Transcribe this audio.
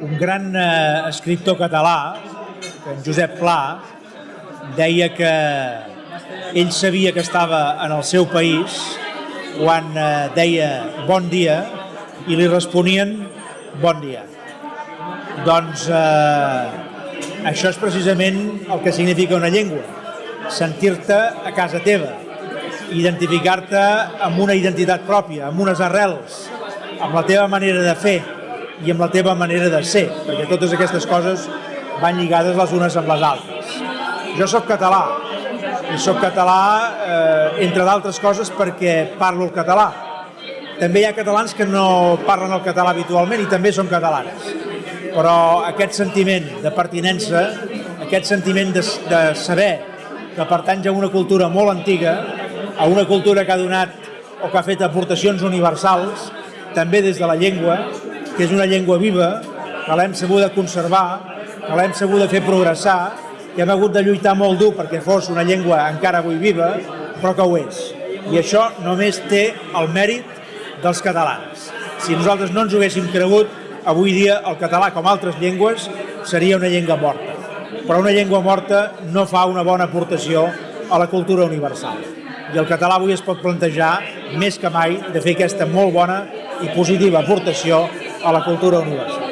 un gran eh, escriptor català, en Josep Pla, deia que ell sabia que estava en el seu país quan eh, deia bon dia i li responien bon dia. Doncs eh, això és precisament el que significa una llengua, sentir-te a casa teva, identificar-te amb una identitat pròpia, amb unes arrels, amb la teva manera de fer i amb la teva manera de ser, perquè totes aquestes coses van lligades les unes amb les altres. Jo sóc català, i sóc català, eh, entre d'altres coses, perquè parlo el català. També hi ha catalans que no parlen el català habitualment i també són catalans. Però aquest sentiment de pertinença, aquest sentiment de, de saber que pertanys a una cultura molt antiga, a una cultura que ha donat o que ha fet aportacions universals, també des de la llengua, que és una llengua viva, que l'hem sabut de conservar, que l'hem sabut de fer progressar, que hem hagut de lluitar molt dur perquè fos una llengua encara avui viva, però que ho és. I això només té el mèrit dels catalans. Si nosaltres no ens ho haguéssim cregut, avui dia el català, com altres llengües, seria una llengua morta. Però una llengua morta no fa una bona aportació a la cultura universal. I el català avui es pot plantejar, més que mai, de fer aquesta molt bona i positiva aportació a la cultura universal.